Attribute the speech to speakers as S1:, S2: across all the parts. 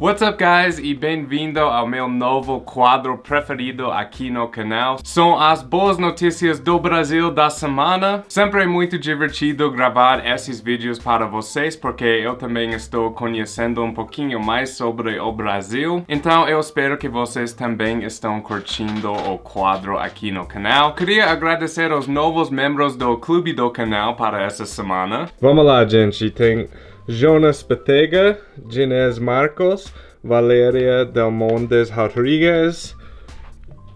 S1: What's up guys e bem-vindo ao meu novo quadro preferido aqui no canal. São as boas notícias do Brasil da semana. Sempre é muito divertido gravar esses vídeos para vocês porque eu também estou conhecendo um pouquinho mais sobre o Brasil. Então eu espero que vocês também estão curtindo o quadro aqui no canal. Queria agradecer aos novos membros do clube do canal para essa semana.
S2: Vamos lá, gente. Tem Jonas Betega, Ginés Marcos, Valéria Delmondes Rodrigues,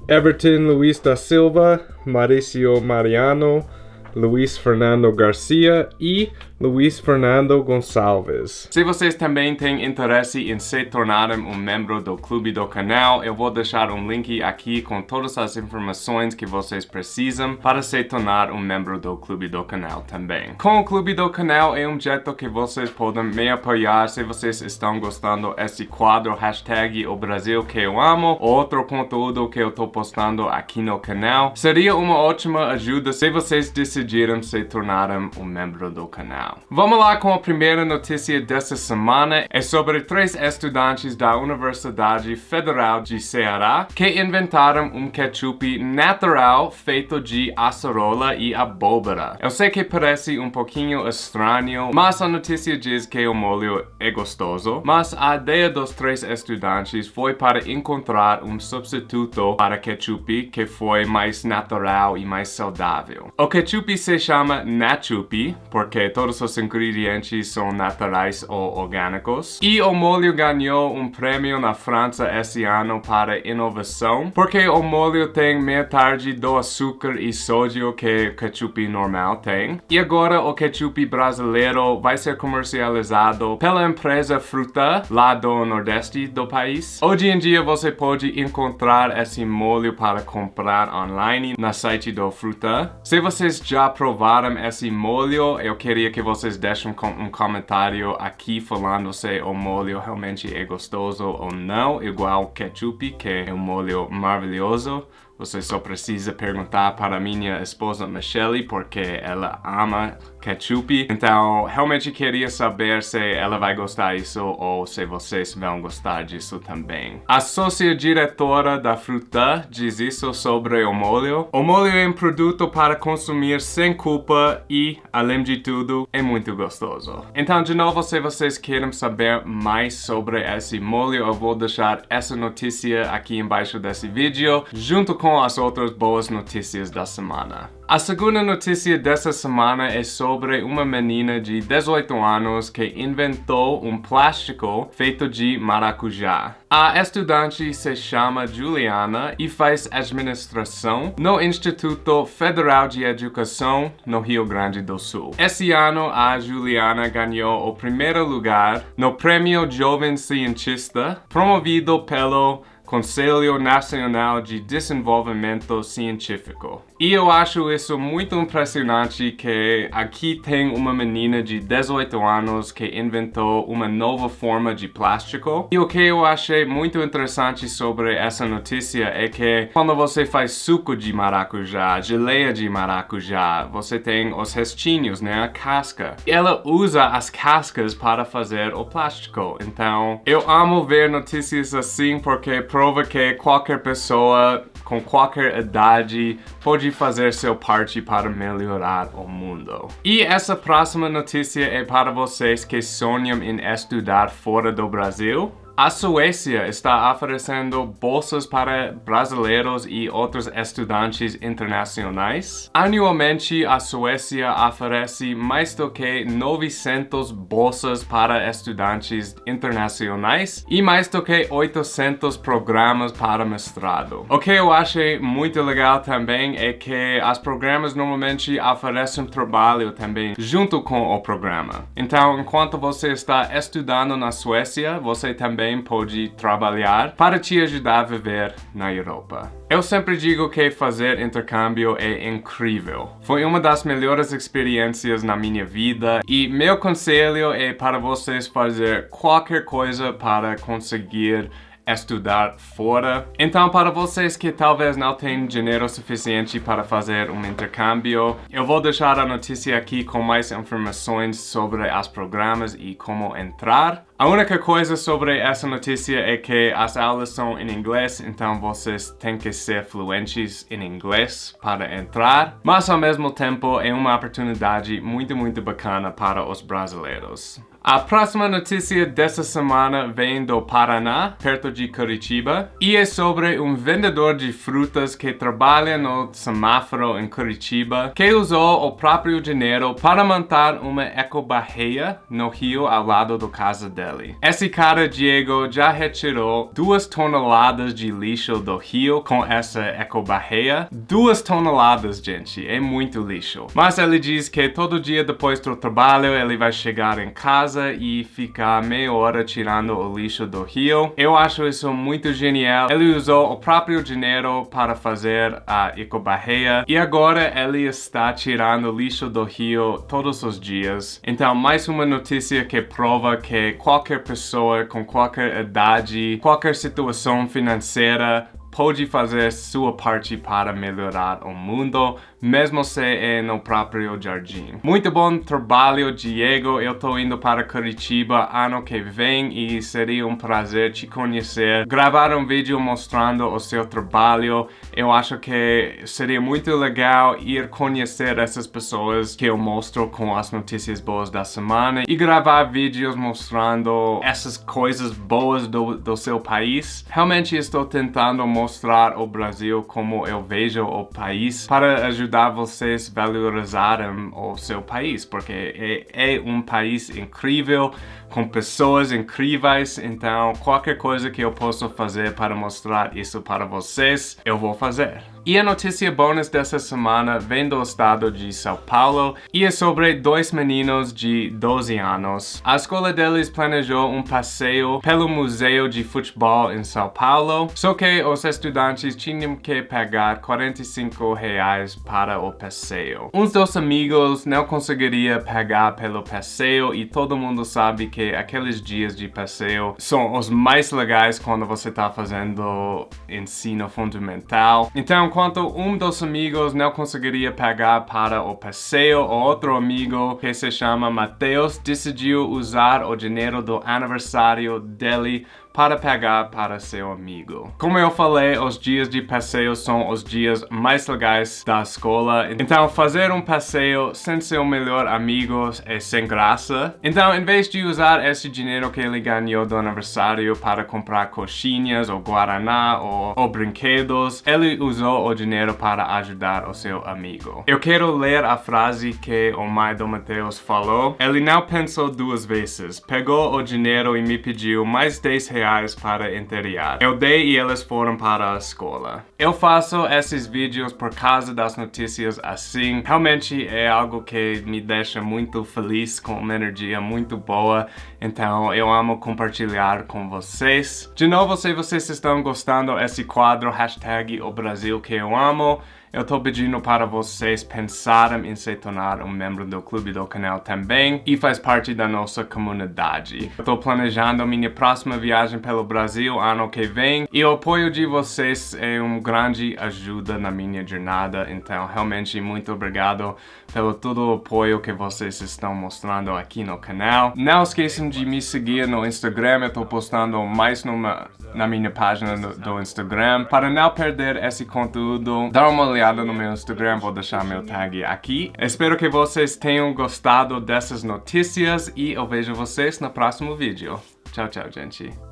S2: Everton Luis da Silva, Mauricio Mariano, Luiz Fernando Garcia e Luiz Fernando Gonçalves.
S1: Se vocês também têm interesse em se tornarem um membro do clube do canal, eu vou deixar um link aqui com todas as informações que vocês precisam para se tornar um membro do clube do canal também. Com o clube do canal é um jeito que vocês podem me apoiar se vocês estão gostando desse quadro hashtag o Brasil que eu amo, outro conteúdo que eu estou postando aqui no canal. Seria uma ótima ajuda se vocês decidirem se tornarem um membro do canal. Vamos lá com a primeira notícia dessa semana. É sobre três estudantes da Universidade Federal de Ceará que inventaram um ketchup natural feito de acerola e abóbora. Eu sei que parece um pouquinho estranho, mas a notícia diz que o molho é gostoso. Mas a ideia dos três estudantes foi para encontrar um substituto para ketchup que foi mais natural e mais saudável. O ketchup se chama Nachup porque todos os ingredientes são naturais ou orgânicos. E o molho ganhou um prêmio na França esse ano para inovação, porque o molho tem metade do açúcar e sódio que o ketchup normal tem. E agora o ketchup brasileiro vai ser comercializado pela empresa Fruta, lá do nordeste do país. Hoje em dia você pode encontrar esse molho para comprar online na site do Fruta. Se vocês já provaram esse molho, eu queria que vocês deixem um comentário aqui falando se o molho realmente é gostoso ou não, igual ketchup, que é um molho maravilhoso. Você só precisa perguntar para minha esposa Michelle, porque ela ama ketchup. Então, realmente queria saber se ela vai gostar disso ou se vocês vão gostar disso também. A sócia-diretora da Fruta diz isso sobre o molho. O molho é um produto para consumir sem culpa e, além de tudo, é muito gostoso. Então, de novo, se vocês querem saber mais sobre esse molho, eu vou deixar essa notícia aqui embaixo desse vídeo, junto com as outras boas notícias da semana. A segunda notícia dessa semana é sobre uma menina de 18 anos que inventou um plástico feito de maracujá. A estudante se chama Juliana e faz administração no Instituto Federal de Educação no Rio Grande do Sul. Esse ano, a Juliana ganhou o primeiro lugar no Prêmio Jovem Cientista, promovido pelo Conselho Nacional de Desenvolvimento Científico. E eu acho isso muito impressionante que aqui tem uma menina de 18 anos que inventou uma nova forma de plástico. E o que eu achei muito interessante sobre essa notícia é que quando você faz suco de maracujá, geleia de maracujá, você tem os restinhos, né, a casca. Ela usa as cascas para fazer o plástico. Então, eu amo ver notícias assim porque prova que qualquer pessoa com qualquer idade pode fazer seu parte para melhorar o mundo. E essa próxima notícia é para vocês que sonham em estudar fora do Brasil. A Suécia está oferecendo bolsas para brasileiros e outros estudantes internacionais. Anualmente, a Suécia oferece mais do que 900 bolsas para estudantes internacionais e mais do que 800 programas para mestrado. O que eu achei muito legal também é que as programas normalmente oferecem trabalho também junto com o programa. Então, enquanto você está estudando na Suécia, você também também pode trabalhar para te ajudar a viver na Europa. Eu sempre digo que fazer intercâmbio é incrível. Foi uma das melhores experiências na minha vida e meu conselho é para vocês fazer qualquer coisa para conseguir estudar fora. Então, para vocês que talvez não têm dinheiro suficiente para fazer um intercâmbio, eu vou deixar a notícia aqui com mais informações sobre as programas e como entrar. A única coisa sobre essa notícia é que as aulas são em inglês, então vocês têm que ser fluentes em inglês para entrar, mas ao mesmo tempo é uma oportunidade muito, muito bacana para os brasileiros. A próxima notícia dessa semana vem do Paraná, perto de Curitiba, e é sobre um vendedor de frutas que trabalha no semáforo em Curitiba, que usou o próprio dinheiro para montar uma ecobarreia no rio ao lado da casa dele. Esse cara, Diego, já retirou duas toneladas de lixo do rio com essa ecobarreia. Duas toneladas, gente, é muito lixo. Mas ele diz que todo dia depois do trabalho ele vai chegar em casa e ficar meia hora tirando o lixo do rio. Eu acho isso muito genial. Ele usou o próprio dinheiro para fazer a ecobarreia e agora ele está tirando lixo do rio todos os dias. Então, mais uma notícia que prova que qualquer pessoa com qualquer idade, qualquer situação financeira pode fazer sua parte para melhorar o mundo, mesmo se é no próprio jardim. Muito bom trabalho, Diego. Eu tô indo para Curitiba ano que vem e seria um prazer te conhecer. Gravar um vídeo mostrando o seu trabalho. Eu acho que seria muito legal ir conhecer essas pessoas que eu mostro com as notícias boas da semana e gravar vídeos mostrando essas coisas boas do, do seu país. Realmente estou tentando mostrar o Brasil como eu vejo o país para ajudar vocês a valorizarem o seu país, porque é, é um país incrível, com pessoas incríveis, então qualquer coisa que eu possa fazer para mostrar isso para vocês, eu vou fazer. E a notícia bônus dessa semana vem do estado de São Paulo e é sobre dois meninos de 12 anos. A escola deles planejou um passeio pelo Museu de Futebol em São Paulo, só que os estudantes tinham que pagar 45 reais para o passeio. Uns dos amigos não conseguiria pagar pelo passeio e todo mundo sabe que aqueles dias de passeio são os mais legais quando você está fazendo ensino fundamental. Então, enquanto um dos amigos não conseguiria pagar para o passeio, o outro amigo, que se chama Mateus, decidiu usar o dinheiro do aniversário dele para pegar para seu amigo. Como eu falei, os dias de passeio são os dias mais legais da escola, então fazer um passeio sem seu melhor amigo é sem graça. Então, em vez de usar esse dinheiro que ele ganhou do aniversário para comprar coxinhas ou guaraná ou, ou brinquedos, ele usou o dinheiro para ajudar o seu amigo. Eu quero ler a frase que o mãe do Mateus falou. Ele não pensou duas vezes, pegou o dinheiro e me pediu mais 10 reais reais para interior. Eu dei e eles foram para a escola. Eu faço esses vídeos por causa das notícias assim. Realmente é algo que me deixa muito feliz, com uma energia muito boa. Então eu amo compartilhar com vocês. De novo, se vocês estão gostando desse quadro, hashtag o Brasil que eu amo, eu tô pedindo para vocês pensarem em se tornar um membro do clube do canal também e faz parte da nossa comunidade. Eu tô planejando minha próxima viagem pelo Brasil ano que vem e o apoio de vocês é uma grande ajuda na minha jornada, então realmente muito obrigado pelo todo o apoio que vocês estão mostrando aqui no canal. Não esqueçam de me seguir no Instagram, eu tô postando mais numa, na minha página do, do Instagram. Para não perder esse conteúdo, dá uma olhada no meu Instagram, vou deixar meu tag aqui. Espero que vocês tenham gostado dessas notícias e eu vejo vocês no próximo vídeo. Tchau, tchau, gente.